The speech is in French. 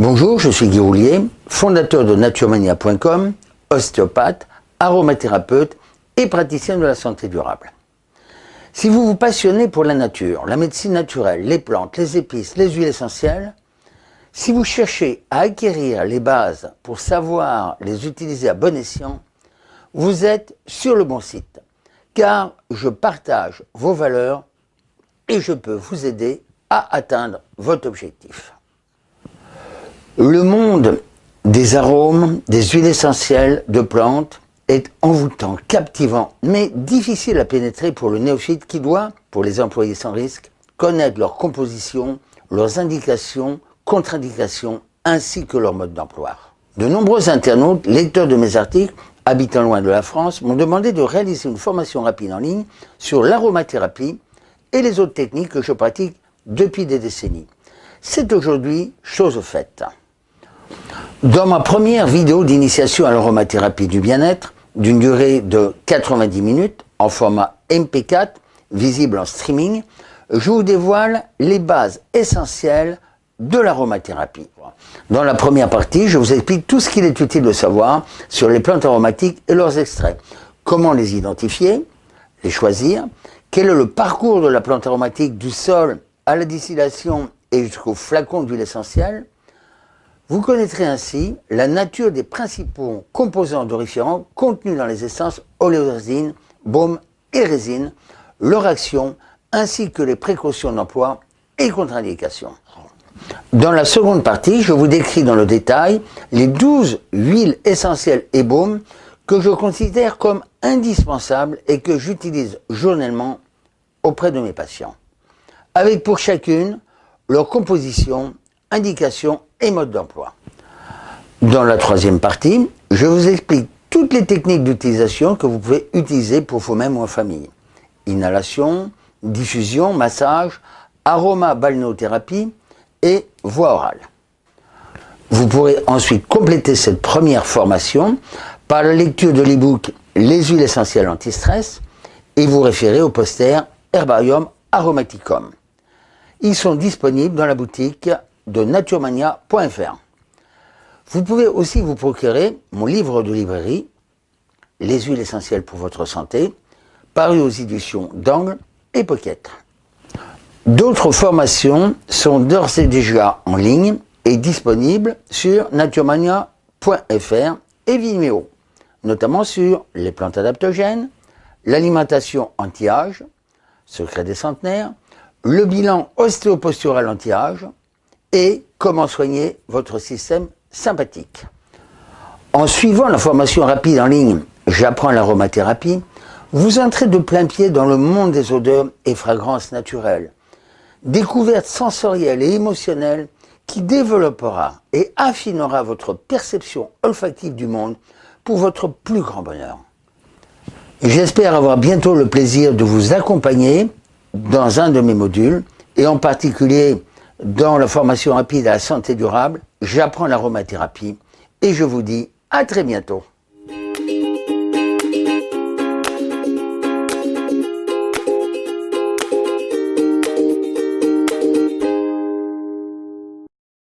Bonjour, je suis Guy Roulier, fondateur de naturemania.com, ostéopathe, aromathérapeute et praticien de la santé durable. Si vous vous passionnez pour la nature, la médecine naturelle, les plantes, les épices, les huiles essentielles, si vous cherchez à acquérir les bases pour savoir les utiliser à bon escient, vous êtes sur le bon site, car je partage vos valeurs et je peux vous aider à atteindre votre objectif. Le monde des arômes, des huiles essentielles, de plantes est envoûtant, captivant, mais difficile à pénétrer pour le néophyte qui doit, pour les employés sans risque, connaître leur composition, leurs indications, contre-indications, ainsi que leur mode d'emploi. De nombreux internautes, lecteurs de mes articles, habitant loin de la France, m'ont demandé de réaliser une formation rapide en ligne sur l'aromathérapie et les autres techniques que je pratique depuis des décennies. C'est aujourd'hui chose faite. Dans ma première vidéo d'initiation à l'aromathérapie du bien-être, d'une durée de 90 minutes, en format MP4, visible en streaming, je vous dévoile les bases essentielles de l'aromathérapie. Dans la première partie, je vous explique tout ce qu'il est utile de savoir sur les plantes aromatiques et leurs extraits. Comment les identifier, les choisir, quel est le parcours de la plante aromatique du sol à la distillation et jusqu'au flacon d'huile essentielle, vous connaîtrez ainsi la nature des principaux composants d'oriférants contenus dans les essences oléorésine, baume et résine, leur action, ainsi que les précautions d'emploi et contre-indications. Dans la seconde partie, je vous décris dans le détail les 12 huiles essentielles et baumes que je considère comme indispensables et que j'utilise journellement auprès de mes patients, avec pour chacune leur composition, indication et mode d'emploi. Dans la troisième partie, je vous explique toutes les techniques d'utilisation que vous pouvez utiliser pour vous-même ou en famille. Inhalation, diffusion, massage, aroma balnéothérapie et voix orale. Vous pourrez ensuite compléter cette première formation par la lecture de l'e-book Les huiles essentielles anti-stress et vous référer au poster Herbarium Aromaticum. Ils sont disponibles dans la boutique de naturemania.fr. Vous pouvez aussi vous procurer mon livre de librairie, Les huiles essentielles pour votre santé, paru aux éditions d'Angle et Pocket. D'autres formations sont d'ores et déjà en ligne et disponibles sur naturemania.fr et Vimeo, notamment sur les plantes adaptogènes, l'alimentation anti-âge, secret des centenaires, le bilan ostéopostural anti-âge, et comment soigner votre système sympathique. En suivant la formation rapide en ligne J'apprends l'aromathérapie, vous entrez de plein pied dans le monde des odeurs et fragrances naturelles. Découverte sensorielle et émotionnelle qui développera et affinera votre perception olfactive du monde pour votre plus grand bonheur. J'espère avoir bientôt le plaisir de vous accompagner dans un de mes modules et en particulier dans la formation rapide à la santé durable, j'apprends l'aromathérapie et je vous dis à très bientôt.